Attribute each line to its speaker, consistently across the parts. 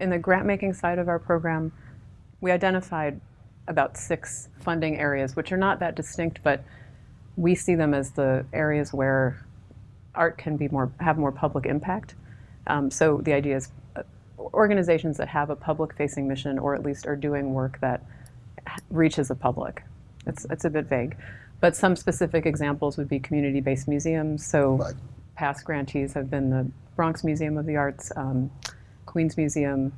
Speaker 1: In the grant making side of our program, we identified about six funding areas, which are not that distinct, but we see them as the areas where art can be more have more public impact. Um, so the idea is uh, organizations that have a public-facing mission, or at least are doing work that reaches the public. It's it's a bit vague, but some specific examples would be community-based museums. So
Speaker 2: Right.
Speaker 1: past grantees have been the Bronx Museum of the Arts, um, Queens Museum.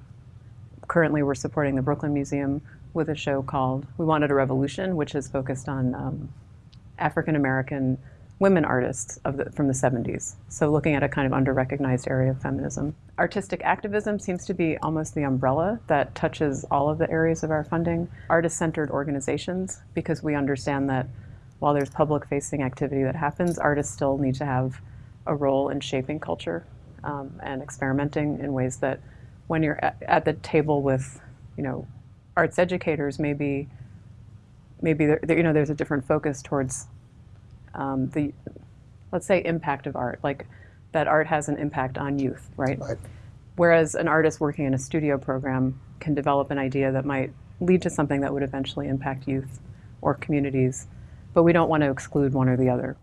Speaker 1: Currently, we're supporting the Brooklyn Museum with a show called We Wanted a Revolution, which is focused on um, African American women artists of the, from the 70s. So looking at a kind of under-recognized area of feminism. Artistic activism seems to be almost the umbrella that touches all of the areas of our funding. Artist-centered organizations, because we understand that while there's public-facing activity that happens, artists still need to have a role in shaping culture um, and experimenting in ways that when you're at, at the table with, you know, arts educators, maybe maybe there, there- you know there's a different focus towards um, the let's say impact of art, like that art has an impact on youth, right?
Speaker 2: Right.
Speaker 1: Whereas an artist working in a studio program can develop an idea that might lead to something that would eventually impact youth or communities, but we don't want to exclude one or the other.